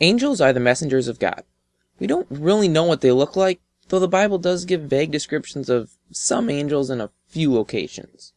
Angels are the messengers of God. We don't really know what they look like, though the Bible does give vague descriptions of some angels in a few locations.